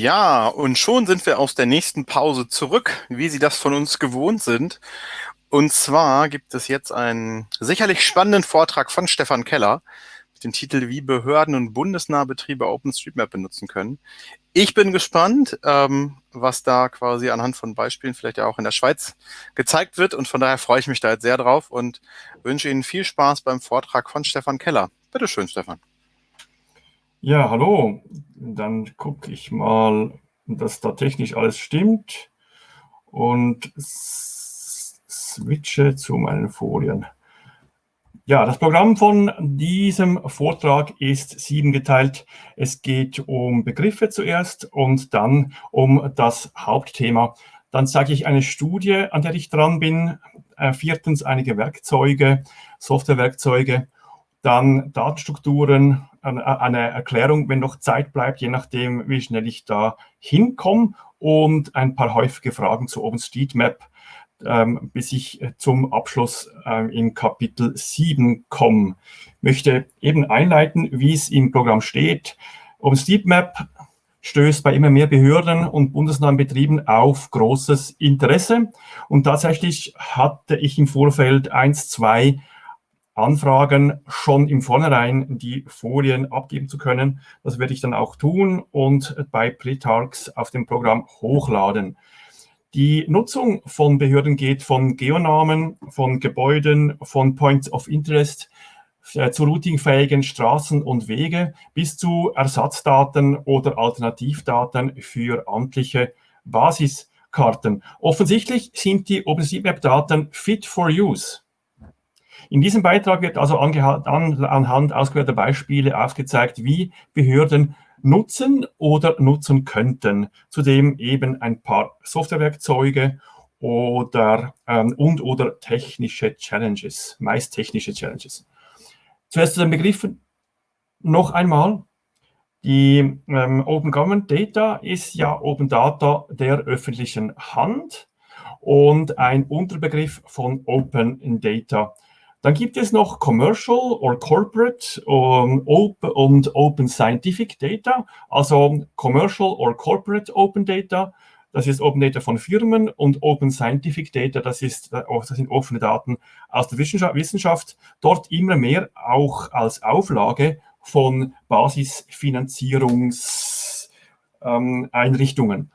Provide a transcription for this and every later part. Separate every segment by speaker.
Speaker 1: Ja, und schon sind wir aus der nächsten Pause zurück, wie Sie das von uns gewohnt sind. Und zwar gibt es jetzt einen sicherlich spannenden Vortrag von Stefan Keller mit dem Titel Wie Behörden und bundesnahe Betriebe OpenStreetMap benutzen können. Ich bin gespannt, ähm, was da quasi anhand von Beispielen vielleicht ja auch in der Schweiz gezeigt wird. Und von daher freue ich mich da jetzt sehr drauf und wünsche Ihnen viel Spaß beim Vortrag von Stefan Keller. Bitte schön, Stefan.
Speaker 2: Ja, hallo. Dann gucke ich mal, dass da technisch alles stimmt und switche zu meinen Folien. Ja, das Programm von diesem Vortrag ist siebengeteilt. Es geht um Begriffe zuerst und dann um das Hauptthema. Dann sage ich eine Studie, an der ich dran bin. Äh, viertens einige Werkzeuge, Softwarewerkzeuge dann Datenstrukturen, eine Erklärung, wenn noch Zeit bleibt, je nachdem, wie schnell ich da hinkomme und ein paar häufige Fragen zu OpenStreetMap, ähm, bis ich zum Abschluss ähm, im Kapitel 7 komme. Ich möchte eben einleiten, wie es im Programm steht. OpenStreetMap stößt bei immer mehr Behörden und bundesnahen Betrieben auf großes Interesse. Und tatsächlich hatte ich im Vorfeld eins, zwei anfragen, schon im Vornherein die Folien abgeben zu können. Das werde ich dann auch tun und bei Pretargs auf dem Programm hochladen. Die Nutzung von Behörden geht von Geonamen, von Gebäuden, von Points of Interest äh, zu routingfähigen Straßen und Wege bis zu Ersatzdaten oder Alternativdaten für amtliche Basiskarten. Offensichtlich sind die OpenStreetMap-Daten fit for use. In diesem Beitrag wird also an, anhand ausgewählter Beispiele aufgezeigt, wie Behörden nutzen oder nutzen könnten. Zudem eben ein paar Softwarewerkzeuge oder ähm, und oder technische Challenges, meist technische Challenges. Zuerst zu den Begriffen noch einmal. Die ähm, Open Government Data ist ja Open Data der öffentlichen Hand und ein Unterbegriff von Open Data. Dann gibt es noch Commercial or Corporate um, open und Open Scientific Data, also Commercial or Corporate Open Data. Das ist Open Data von Firmen und Open Scientific Data, das, ist, äh, das sind offene Daten aus der Wissenschaft, Wissenschaft. Dort immer mehr auch als Auflage von Basisfinanzierungseinrichtungen.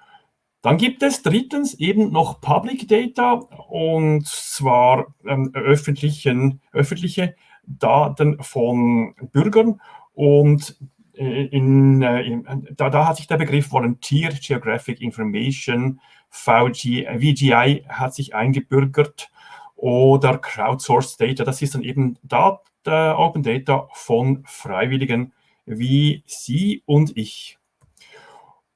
Speaker 2: Dann gibt es drittens eben noch Public Data und zwar ähm, öffentlichen, öffentliche Daten von Bürgern und äh, in, äh, in, da, da, hat sich der Begriff Volunteer Geographic Information, VG, VGI hat sich eingebürgert oder Crowdsourced Data, das ist dann eben Data, Open Data von Freiwilligen wie Sie und ich.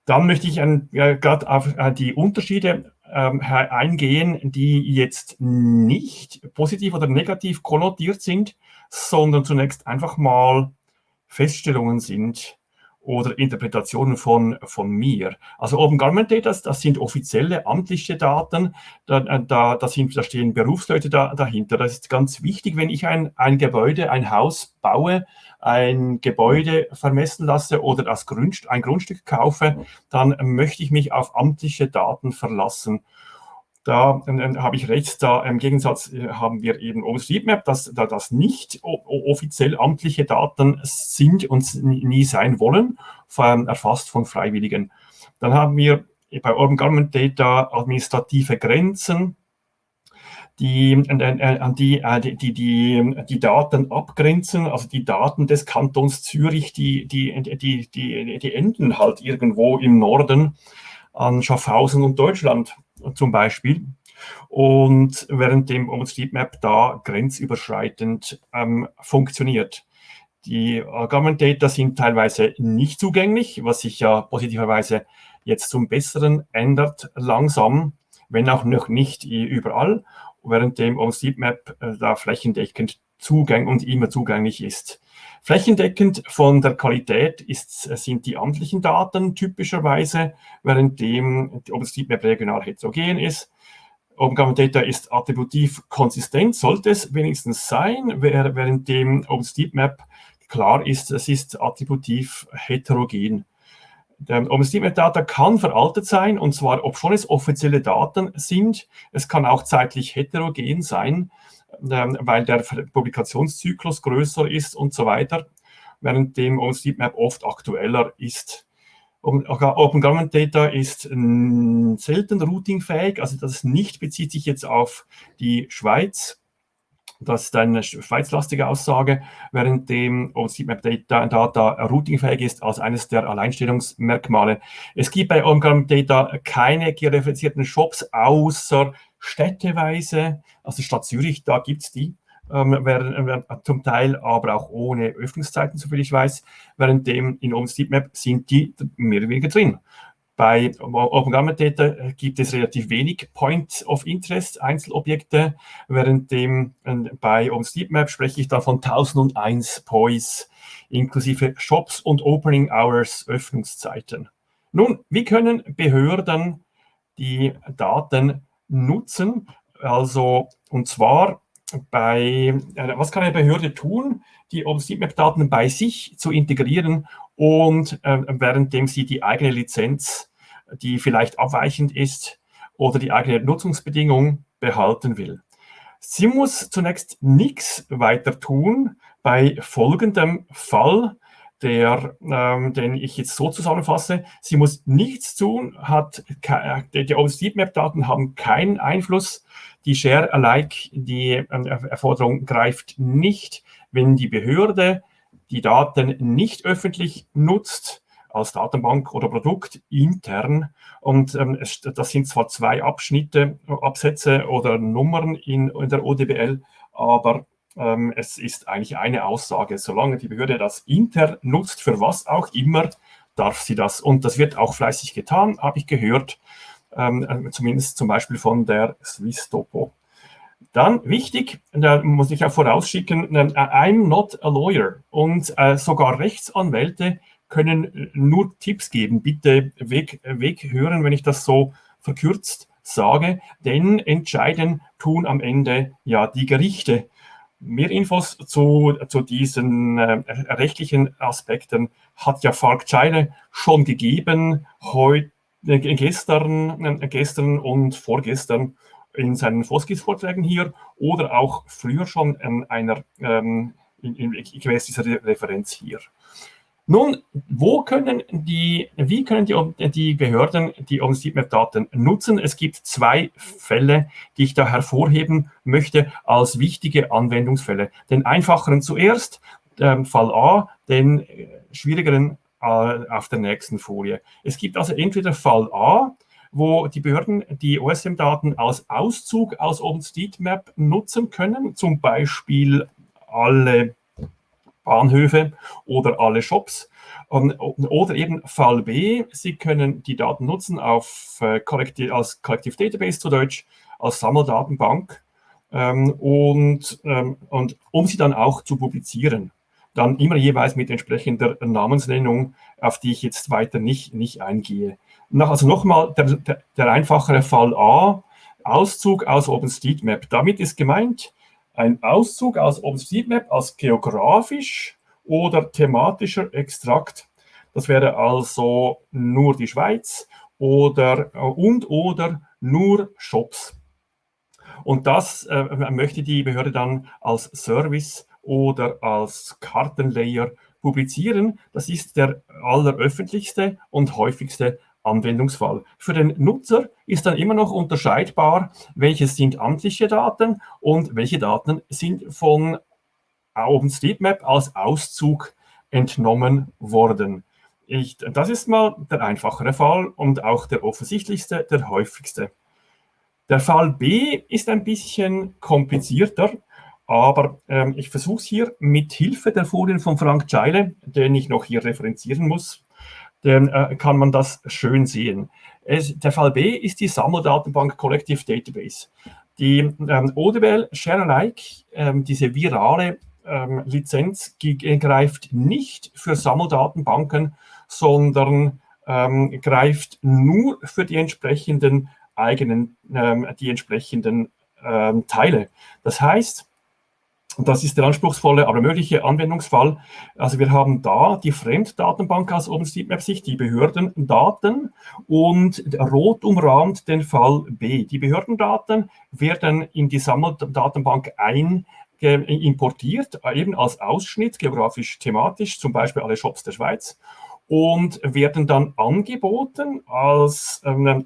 Speaker 2: Dann möchte ich ja, gerade auf äh, die Unterschiede ähm, eingehen, die jetzt nicht positiv oder negativ konnotiert sind, sondern zunächst einfach mal Feststellungen sind, oder Interpretationen von, von mir. Also Open Government Data, das sind offizielle amtliche Daten, da, äh, da, da, sind, da stehen Berufsleute da, dahinter. Das ist ganz wichtig, wenn ich ein, ein Gebäude, ein Haus baue, ein Gebäude vermessen lasse oder das Grundst ein Grundstück kaufe, dann möchte ich mich auf amtliche Daten verlassen. Da äh, habe ich recht, da im Gegensatz äh, haben wir eben OpenStreetMap, dass da das nicht offiziell amtliche Daten sind und nie sein wollen, erfasst von Freiwilligen. Dann haben wir bei Open Government Data administrative Grenzen, die, äh, die, die, die, die, die Daten abgrenzen, also die Daten des Kantons Zürich, die, die, die, die, die enden halt irgendwo im Norden an Schaffhausen und Deutschland zum Beispiel. Und während dem OpenStreetMap da grenzüberschreitend ähm, funktioniert. Die Government Data sind teilweise nicht zugänglich, was sich ja positiverweise jetzt zum Besseren ändert, langsam, wenn auch noch nicht überall, während dem OpenStreetMap äh, da flächendeckend zugänglich und immer zugänglich ist. Flächendeckend von der Qualität ist, sind die amtlichen Daten typischerweise, währenddem die OpenStreetMap regional heterogen ist. Government Data ist attributiv konsistent, sollte es wenigstens sein, währenddem OpenStreetMap klar ist, es ist attributiv heterogen. der OpenStreetMap-Data kann veraltet sein, und zwar, obschon es offizielle Daten sind. Es kann auch zeitlich heterogen sein, ähm, weil der Publikationszyklus größer ist und so weiter, während dem OpenStreetMap oft aktueller ist. Open Government Data ist selten routingfähig, also das nicht bezieht sich jetzt auf die Schweiz, das ist eine schweizlastige Aussage, während dem OpenStreetMap Data, Data routingfähig ist als eines der Alleinstellungsmerkmale. Es gibt bei OpenGram Data keine georeferenzierten Shops außer städteweise, also Stadt Zürich, da gibt es die, ähm, während, äh, zum Teil aber auch ohne Öffnungszeiten, soviel ich weiß, während dem in OpenStreetMap sind die mehr oder weniger drin. Bei Open Gamma Data gibt es relativ wenig Point of Interest, Einzelobjekte, während dem äh, bei OpenStreetMap spreche ich da von 1001 POIs inklusive Shops und Opening Hours, Öffnungszeiten. Nun, wie können Behörden die Daten nutzen? Also, und zwar bei, äh, was kann eine Behörde tun, die OpenStreetMap-Daten bei sich zu integrieren und äh, währenddem sie die eigene Lizenz die vielleicht abweichend ist oder die eigene Nutzungsbedingung behalten will. Sie muss zunächst nichts weiter tun bei folgendem Fall, der, ähm, den ich jetzt so zusammenfasse. Sie muss nichts tun, hat die, die OpenStreetMap-Daten haben keinen Einfluss. Die Share-alike, die äh, Erforderung greift nicht, wenn die Behörde die Daten nicht öffentlich nutzt als Datenbank oder Produkt intern. Und ähm, es, das sind zwar zwei Abschnitte, Absätze oder Nummern in, in der ODBL, aber ähm, es ist eigentlich eine Aussage. Solange die Behörde das intern nutzt, für was auch immer, darf sie das. Und das wird auch fleißig getan, habe ich gehört, ähm, äh, zumindest zum Beispiel von der Swiss Topo. Dann wichtig, da muss ich auch vorausschicken, äh, I'm not a lawyer und äh, sogar Rechtsanwälte können äh, nur Tipps geben. Bitte weg, weghören, wenn ich das so verkürzt sage, denn entscheiden tun am Ende ja die Gerichte. Mehr Infos zu, zu diesen äh, rechtlichen Aspekten hat ja Falk Scheile schon gegeben, heute, äh, gestern, äh, gestern und vorgestern in seinen Foskis-Vorträgen hier oder auch früher schon in einer, ähm, in, in, gemäß dieser Referenz hier. Nun, wo können die, wie können die, die Behörden die OpenStreetMap-Daten nutzen? Es gibt zwei Fälle, die ich da hervorheben möchte als wichtige Anwendungsfälle. Den einfacheren zuerst, ähm, Fall A, den äh, schwierigeren äh, auf der nächsten Folie. Es gibt also entweder Fall A, wo die Behörden die OSM-Daten als Auszug aus OpenStreetMap nutzen können, zum Beispiel alle Bahnhöfe oder alle Shops. Oder eben Fall B, Sie können die Daten nutzen auf, äh, als Collective Database zu Deutsch, als Sammeldatenbank ähm, und, ähm, und um sie dann auch zu publizieren. Dann immer jeweils mit entsprechender Namensnennung, auf die ich jetzt weiter nicht, nicht eingehe. Also nochmal der, der, der einfachere Fall A, Auszug aus OpenStreetMap. Damit ist gemeint, ein Auszug aus OpenStreetMap als geografisch oder thematischer Extrakt. Das wäre also nur die Schweiz oder äh, und oder nur Shops. Und das äh, möchte die Behörde dann als Service oder als Kartenlayer publizieren. Das ist der alleröffentlichste und häufigste Anwendungsfall. Für den Nutzer ist dann immer noch unterscheidbar, welche sind amtliche Daten und welche Daten sind von OpenStreetMap als Auszug entnommen worden. Ich, das ist mal der einfachere Fall und auch der offensichtlichste, der häufigste. Der Fall B ist ein bisschen komplizierter, aber ähm, ich versuche es hier mit Hilfe der Folien von Frank Scheile, den ich noch hier referenzieren muss, dann äh, kann man das schön sehen. Es, der Fall B ist die Sammeldatenbank Collective Database. Die ähm, ODBL Share-alike, ähm, diese virale ähm, Lizenz, greift nicht für Sammeldatenbanken, sondern ähm, greift nur für die entsprechenden eigenen, ähm, die entsprechenden ähm, Teile. Das heißt, das ist der anspruchsvolle, aber mögliche Anwendungsfall. Also wir haben da die Fremddatenbank aus OpenStreetMap-Sicht, die Behördendaten und rot umrahmt den Fall B. Die Behördendaten werden in die Sammeldatenbank ein importiert, eben als Ausschnitt, geografisch, thematisch, zum Beispiel alle Shops der Schweiz und werden dann angeboten als ähm,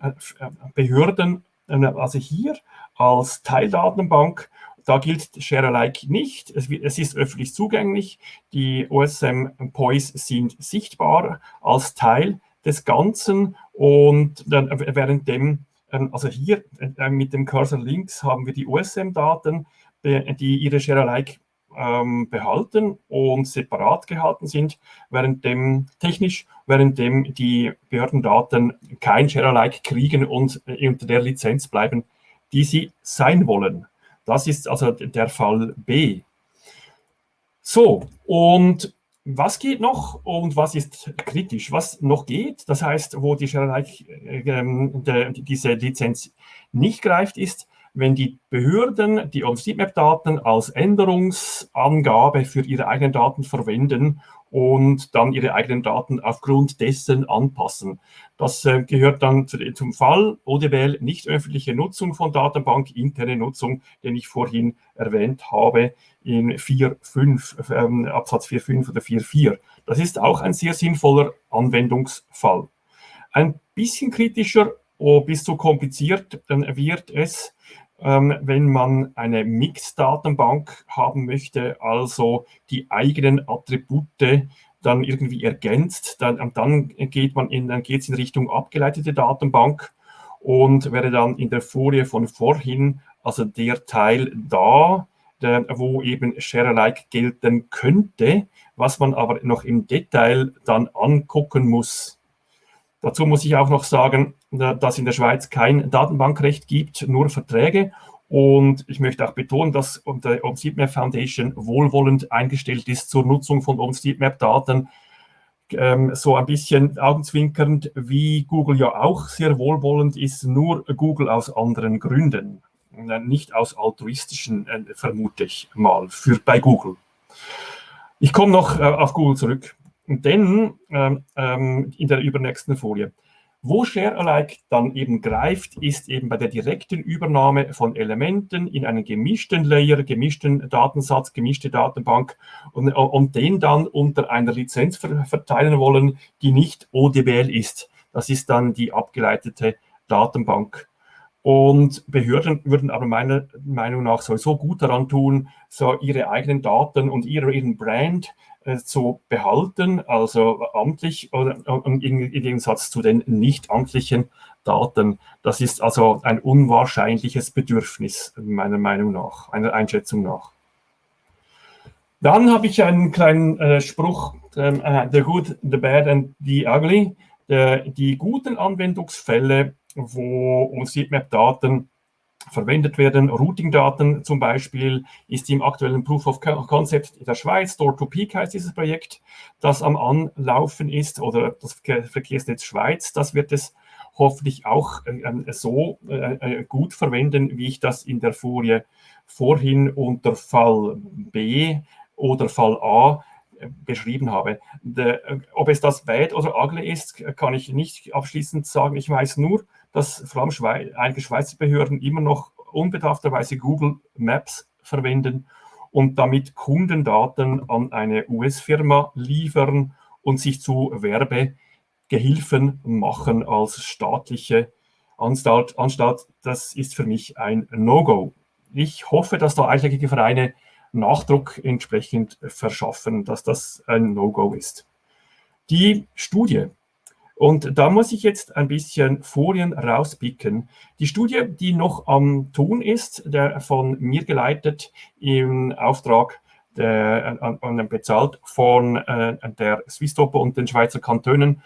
Speaker 2: Behörden, äh, also hier als Teildatenbank da gilt Share Alike nicht. Es, es, ist öffentlich zugänglich. Die OSM POIs sind sichtbar als Teil des Ganzen und dann währenddem, ähm, also hier äh, mit dem Cursor links haben wir die OSM-Daten, die ihre Share Alike ähm, behalten und separat gehalten sind, währenddem technisch, währenddem die Behördendaten kein Share Alike kriegen und äh, unter der Lizenz bleiben, die sie sein wollen. Das ist also der Fall B. So, und was geht noch und was ist kritisch? Was noch geht, das heißt, wo die äh, diese Lizenz nicht greift, ist, wenn die Behörden die OpenStreetMap-Daten als Änderungsangabe für ihre eigenen Daten verwenden und dann ihre eigenen Daten aufgrund dessen anpassen. Das äh, gehört dann zu, zum Fall ODBL nicht öffentliche Nutzung von Datenbank, interne Nutzung, den ich vorhin erwähnt habe in 4.5, ähm, Absatz 4.5 oder 4.4. Das ist auch ein sehr sinnvoller Anwendungsfall. Ein bisschen kritischer, oh, bis zu kompliziert wird es, ähm, wenn man eine Mix-Datenbank haben möchte, also die eigenen Attribute dann irgendwie ergänzt, dann, in, dann geht es in Richtung abgeleitete Datenbank und wäre dann in der Folie von vorhin, also der Teil da, der, wo eben Share-alike gelten könnte, was man aber noch im Detail dann angucken muss. Dazu muss ich auch noch sagen, dass in der Schweiz kein Datenbankrecht gibt, nur Verträge. Und ich möchte auch betonen, dass die OpenStreetMap Foundation wohlwollend eingestellt ist zur Nutzung von OpenStreetMap-Daten. Ähm, so ein bisschen augenzwinkernd, wie Google ja auch sehr wohlwollend ist, nur Google aus anderen Gründen. Nicht aus altruistischen, äh, vermute ich mal, für, bei Google. Ich komme noch äh, auf Google zurück. Denn ähm, ähm, in der übernächsten Folie, wo Share-alike dann eben greift, ist eben bei der direkten Übernahme von Elementen in einen gemischten Layer, gemischten Datensatz, gemischte Datenbank und, und den dann unter einer Lizenz verteilen wollen, die nicht ODBL ist. Das ist dann die abgeleitete Datenbank. Und Behörden würden aber meiner Meinung nach sowieso gut daran tun, so ihre eigenen Daten und ihre, ihren Brand äh, zu behalten, also amtlich oder im Gegensatz zu den nicht amtlichen Daten. Das ist also ein unwahrscheinliches Bedürfnis, meiner Meinung nach, einer Einschätzung nach. Dann habe ich einen kleinen äh, Spruch, ähm, äh, the good, the bad and the ugly. Der, die guten Anwendungsfälle, wo OpenStreetMap-Daten verwendet werden. Routing-Daten zum Beispiel ist im aktuellen Proof of Concept der Schweiz, Door-to-Peak heißt dieses Projekt, das am Anlaufen ist, oder das Verkehrsnetz Schweiz, das wird es hoffentlich auch äh, so äh, äh, gut verwenden, wie ich das in der Folie vorhin unter Fall B oder Fall A äh, beschrieben habe. De, ob es das bad oder ugly ist, kann ich nicht abschließend sagen. Ich weiß nur, dass vor allem Schweiz, einige Schweizer Behörden immer noch unbedarfterweise Google Maps verwenden und damit Kundendaten an eine US-Firma liefern und sich zu Werbegehilfen machen als staatliche Anstalt. Anstalt. Das ist für mich ein No-Go. Ich hoffe, dass da einschlägige Vereine Nachdruck entsprechend verschaffen, dass das ein No-Go ist. Die Studie und da muss ich jetzt ein bisschen Folien rauspicken. Die Studie, die noch am Tun ist, der von mir geleitet im Auftrag der, bezahlt von äh, der Swisstopo und den Schweizer Kantonen,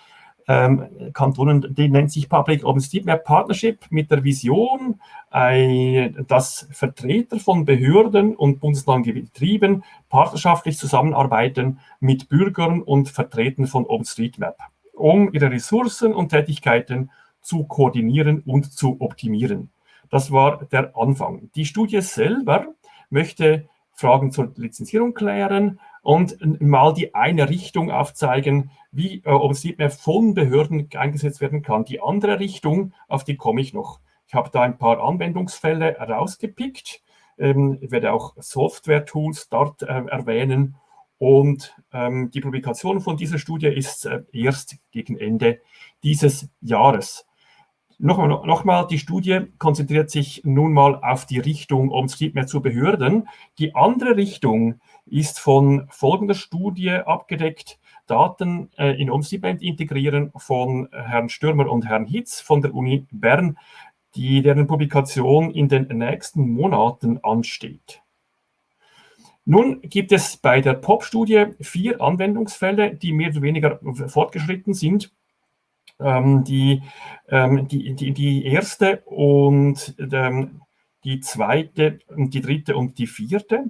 Speaker 2: ähm, Kantonen, die nennt sich Public OpenStreetMap Partnership mit der Vision, ein, dass Vertreter von Behörden und bundeslandlichen Betrieben partnerschaftlich zusammenarbeiten mit Bürgern und Vertretern von OpenStreetMap um ihre Ressourcen und Tätigkeiten zu koordinieren und zu optimieren. Das war der Anfang. Die Studie selber möchte Fragen zur Lizenzierung klären und mal die eine Richtung aufzeigen, wie äh, OpenStreetMap von Behörden eingesetzt werden kann. Die andere Richtung, auf die komme ich noch. Ich habe da ein paar Anwendungsfälle rausgepickt. Ähm, werde auch Software-Tools dort äh, erwähnen. Und ähm, die Publikation von dieser Studie ist äh, erst gegen Ende dieses Jahres. Nochmal, nochmal, die Studie konzentriert sich nun mal auf die Richtung OpenStreetMap zu Behörden. Die andere Richtung ist von folgender Studie abgedeckt. Daten äh, in OpenStreetMap integrieren von Herrn Stürmer und Herrn Hitz von der Uni Bern, die deren Publikation in den nächsten Monaten ansteht. Nun gibt es bei der POP-Studie vier Anwendungsfälle, die mehr oder weniger fortgeschritten sind. Ähm, die, ähm, die, die, die erste und ähm, die zweite, die dritte und die vierte.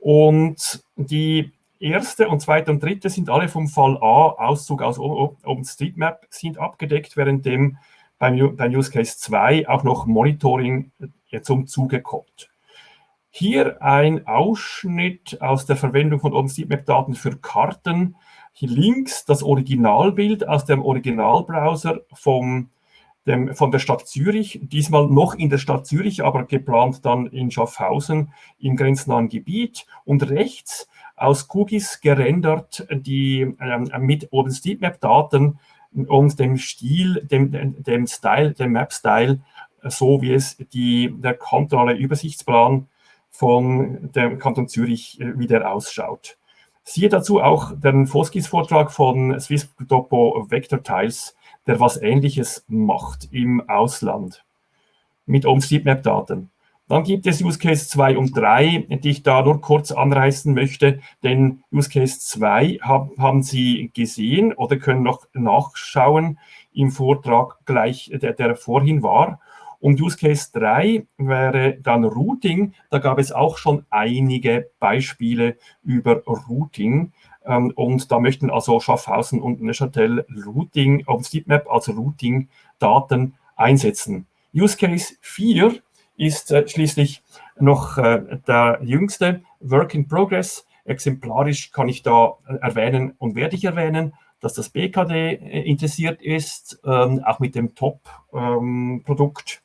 Speaker 2: Und die erste und zweite und dritte sind alle vom Fall A, Auszug aus OpenStreetMap, sind abgedeckt, während dem beim, beim Use Case 2 auch noch Monitoring äh, zum Zuge kommt. Hier ein Ausschnitt aus der Verwendung von OpenStreetMap-Daten für Karten hier links das Originalbild aus dem Originalbrowser vom, dem, von der Stadt Zürich, diesmal noch in der Stadt Zürich, aber geplant dann in Schaffhausen im grenznahen Gebiet. Und rechts aus Cookies gerendert die ähm, mit OpenStreetMap-Daten und dem Stil, dem, dem Style, dem Map-Style, so wie es die, der kantonale Übersichtsplan von dem Kanton Zürich äh, wieder ausschaut. Siehe dazu auch den Foskis-Vortrag von Swiss Topo Vector Tiles, der was Ähnliches macht im Ausland mit OpenStreetMap-Daten. Dann gibt es Use Case 2 und 3, die ich da nur kurz anreißen möchte, denn Use Case 2 hab, haben Sie gesehen oder können noch nachschauen im Vortrag gleich, der, der vorhin war. Und Use Case 3 wäre dann Routing. Da gab es auch schon einige Beispiele über Routing. Ähm, und da möchten also Schaffhausen und Neuchâtel Routing, OpenStreetMap als Routing-Daten einsetzen. Use Case 4 ist äh, schließlich noch äh, der jüngste Work in Progress. Exemplarisch kann ich da äh, erwähnen und werde ich erwähnen, dass das BKD interessiert ist, ähm, auch mit dem Top-Produkt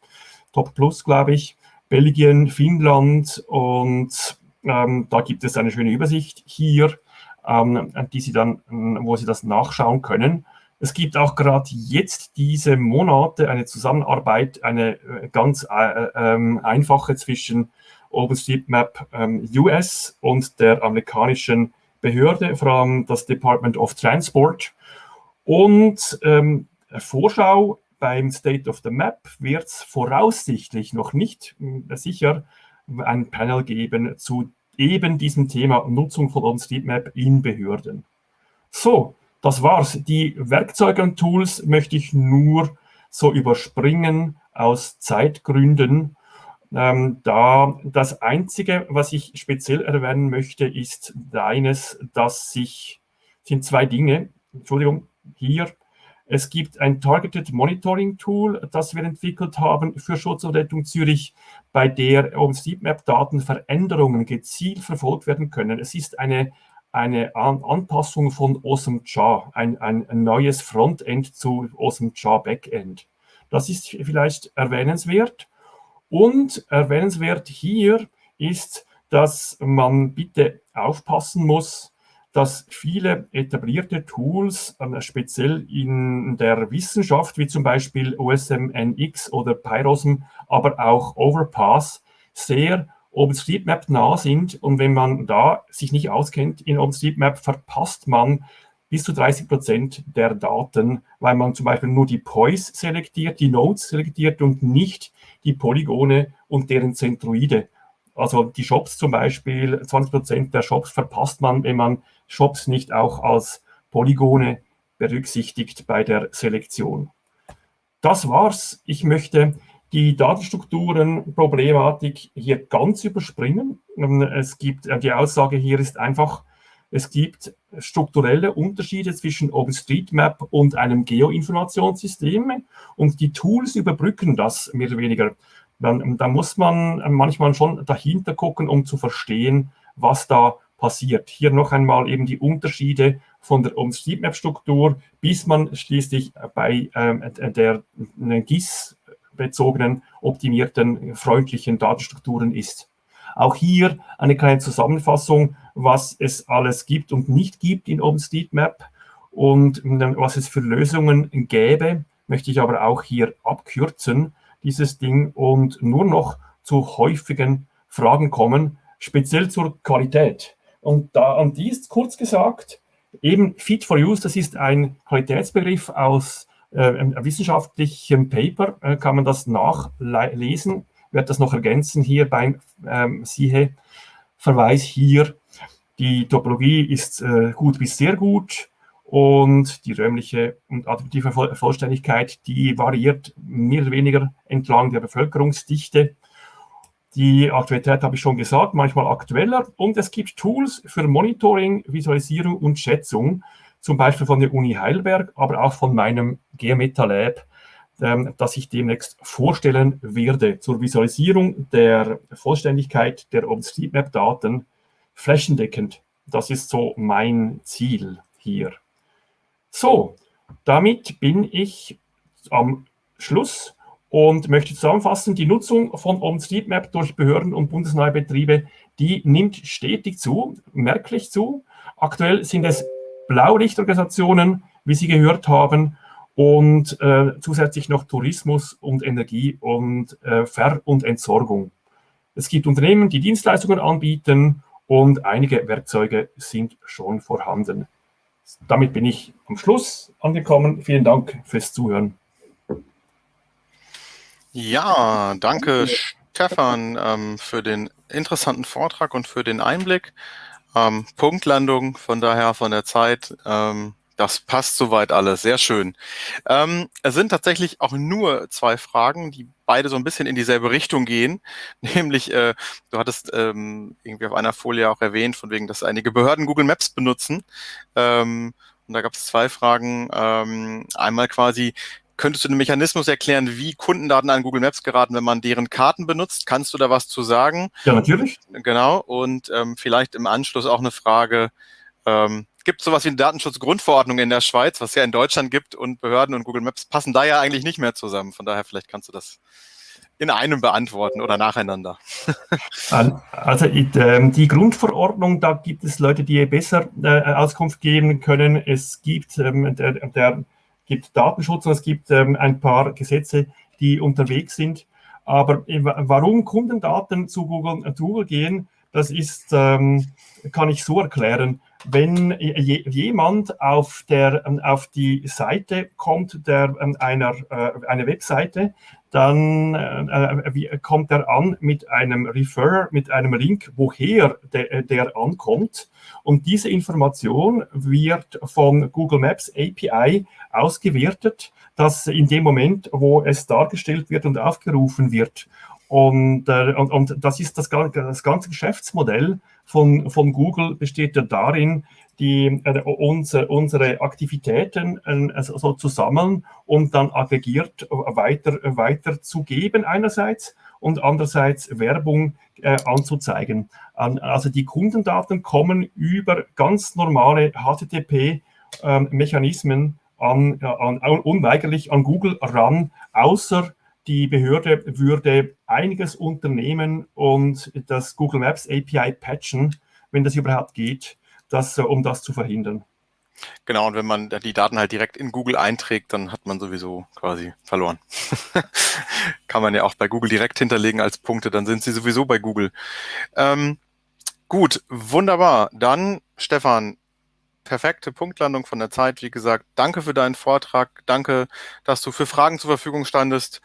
Speaker 2: Top Plus, glaube ich, Belgien, Finnland und ähm, da gibt es eine schöne Übersicht hier, ähm, die Sie dann, wo Sie das nachschauen können. Es gibt auch gerade jetzt diese Monate eine Zusammenarbeit, eine äh, ganz äh, äh, einfache zwischen OpenStreetMap ähm, US und der amerikanischen Behörde, vor allem das Department of Transport. Und ähm, Vorschau beim State of the Map wird es voraussichtlich noch nicht äh, sicher ein Panel geben zu eben diesem Thema Nutzung von OpenStreetMap in Behörden. So, das war's. Die Werkzeuge und Tools möchte ich nur so überspringen aus Zeitgründen. Ähm, da das Einzige, was ich speziell erwähnen möchte, ist eines, dass sich, sind zwei Dinge, Entschuldigung, hier es gibt ein Targeted Monitoring Tool, das wir entwickelt haben für Schutz und Rettung Zürich, bei der OpenStreetMap-Daten Veränderungen gezielt verfolgt werden können. Es ist eine, eine Anpassung von OSMJA, ein, ein, neues Frontend zu OSMJA Backend. Das ist vielleicht erwähnenswert. Und erwähnenswert hier ist, dass man bitte aufpassen muss, dass viele etablierte Tools, äh, speziell in der Wissenschaft, wie zum Beispiel OSMNX oder Pyrosm, aber auch Overpass, sehr OpenStreetMap nah sind. Und wenn man da sich nicht auskennt in OpenStreetMap, verpasst man bis zu 30 Prozent der Daten, weil man zum Beispiel nur die Poise selektiert, die Nodes selektiert und nicht die Polygone und deren Zentroide. Also die Shops zum Beispiel, 20 Prozent der Shops verpasst man, wenn man Shops nicht auch als Polygone berücksichtigt bei der Selektion. Das war's. Ich möchte die Datenstrukturen-Problematik hier ganz überspringen. Es gibt, äh, die Aussage hier ist einfach, es gibt strukturelle Unterschiede zwischen OpenStreetMap und einem Geoinformationssystem und die Tools überbrücken das mehr oder weniger. Dann, dann muss man manchmal schon dahinter gucken, um zu verstehen, was da passiert. Hier noch einmal eben die Unterschiede von der OpenStreetMap-Struktur, bis man schließlich bei ähm, der GIS-bezogenen, optimierten, freundlichen Datenstrukturen ist. Auch hier eine kleine Zusammenfassung, was es alles gibt und nicht gibt in OpenStreetMap und ähm, was es für Lösungen gäbe, möchte ich aber auch hier abkürzen, dieses Ding, und nur noch zu häufigen Fragen kommen, speziell zur Qualität. Und da an die ist kurz gesagt, eben Fit for Use, das ist ein Qualitätsbegriff aus äh, einem wissenschaftlichen Paper, äh, kann man das nachlesen, werde das noch ergänzen hier beim ähm, SIHE-Verweis hier. Die Topologie ist äh, gut bis sehr gut und die räumliche und attributive Vollständigkeit, die variiert mehr oder weniger entlang der Bevölkerungsdichte. Die Aktualität habe ich schon gesagt, manchmal aktueller. Und es gibt Tools für Monitoring, Visualisierung und Schätzung, zum Beispiel von der Uni Heidelberg, aber auch von meinem Geometa Lab, ähm, das ich demnächst vorstellen werde zur Visualisierung der Vollständigkeit der OpenStreetMap-Daten flächendeckend. Das ist so mein Ziel hier. So, damit bin ich am Schluss und möchte zusammenfassen, die Nutzung von OpenStreetMap durch Behörden und bundesnahe Betriebe, die nimmt stetig zu, merklich zu. Aktuell sind es Blaulichtorganisationen, wie Sie gehört haben, und äh, zusätzlich noch Tourismus und Energie und äh, Ver- und Entsorgung. Es gibt Unternehmen, die Dienstleistungen anbieten und einige Werkzeuge sind schon vorhanden. Damit bin ich am Schluss angekommen. Vielen Dank fürs Zuhören.
Speaker 1: Ja, danke Stefan ähm, für den interessanten Vortrag und für den Einblick. Ähm, Punktlandung, von daher von der Zeit. Ähm, das passt soweit alles, sehr schön. Ähm, es sind tatsächlich auch nur zwei Fragen, die beide so ein bisschen in dieselbe Richtung gehen. Nämlich, äh, du hattest ähm, irgendwie auf einer Folie auch erwähnt, von wegen, dass einige Behörden Google Maps benutzen. Ähm, und da gab es zwei Fragen. Ähm, einmal quasi, könntest du den Mechanismus erklären, wie Kundendaten an Google Maps geraten, wenn man deren Karten benutzt? Kannst du da was zu sagen?
Speaker 2: Ja, natürlich.
Speaker 1: Genau. Und ähm, vielleicht im Anschluss auch eine Frage, ähm, gibt sowas wie eine Datenschutzgrundverordnung in der Schweiz, was ja in Deutschland gibt und Behörden und Google Maps passen da ja eigentlich nicht mehr zusammen. Von daher vielleicht kannst du das in einem beantworten oder nacheinander.
Speaker 2: Also ähm, die Grundverordnung, da gibt es Leute, die besser äh, Auskunft geben können. Es gibt, ähm, der, der, gibt Datenschutz und es gibt ähm, ein paar Gesetze, die unterwegs sind. Aber warum Kundendaten zu Google, zu Google gehen, das ist, kann ich so erklären wenn jemand auf, der, ähm, auf die Seite kommt, der, ähm, einer, äh, eine Webseite, dann äh, kommt er an mit einem Refer, mit einem Link, woher der, äh, der ankommt. Und diese Information wird von Google Maps API ausgewertet, dass in dem Moment, wo es dargestellt wird und aufgerufen wird. Und, äh, und, und das ist das, das ganze Geschäftsmodell von, von Google besteht ja darin, die, äh, unser, unsere Aktivitäten äh, so zu sammeln und dann aggregiert weiter, weiter zu geben einerseits und andererseits Werbung äh, anzuzeigen. Also die Kundendaten kommen über ganz normale HTTP-Mechanismen ähm, an, an, unweigerlich an Google ran, außer die Behörde würde einiges unternehmen und das Google Maps API patchen, wenn das überhaupt geht, das, äh, um das zu verhindern.
Speaker 1: Genau, und wenn man die Daten halt direkt in Google einträgt, dann hat man sowieso quasi verloren. Kann man ja auch bei Google direkt hinterlegen als Punkte, dann sind sie sowieso bei Google. Ähm, gut, wunderbar. Dann, Stefan, perfekte Punktlandung von der Zeit. Wie gesagt, danke für deinen Vortrag. Danke, dass du für Fragen zur Verfügung standest.